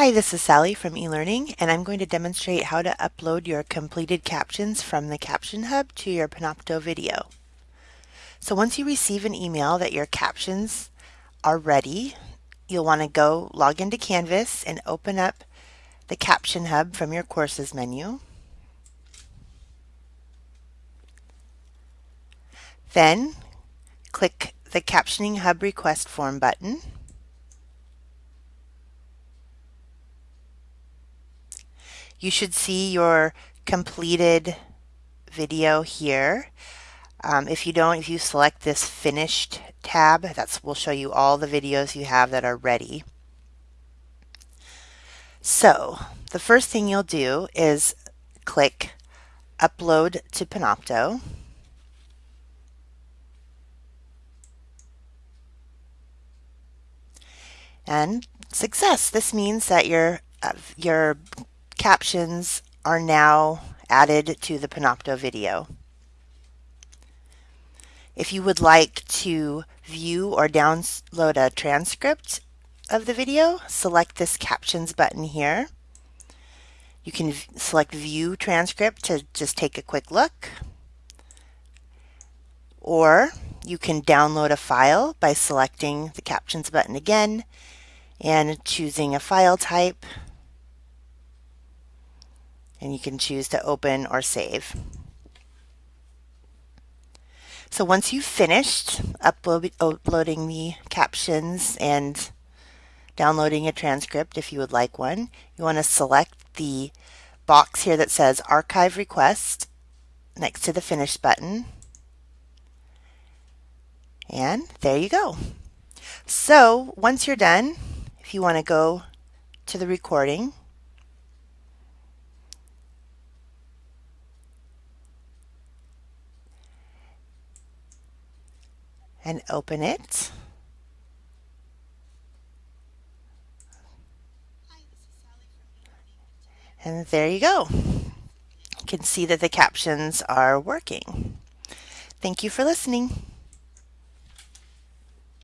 Hi, this is Sally from eLearning, and I'm going to demonstrate how to upload your completed captions from the Caption Hub to your Panopto video. So once you receive an email that your captions are ready, you'll want to go log into Canvas and open up the Caption Hub from your Courses menu. Then click the Captioning Hub Request Form button. You should see your completed video here. Um, if you don't, if you select this finished tab, that will show you all the videos you have that are ready. So the first thing you'll do is click upload to Panopto. And success. This means that your uh, your captions are now added to the Panopto video. If you would like to view or download a transcript of the video, select this captions button here. You can select view transcript to just take a quick look. Or you can download a file by selecting the captions button again and choosing a file type and you can choose to open or save. So once you've finished upload, uploading the captions and downloading a transcript if you would like one, you want to select the box here that says Archive Request next to the Finish button. And there you go. So once you're done, if you want to go to the recording, and open it. And there you go. You can see that the captions are working. Thank you for listening.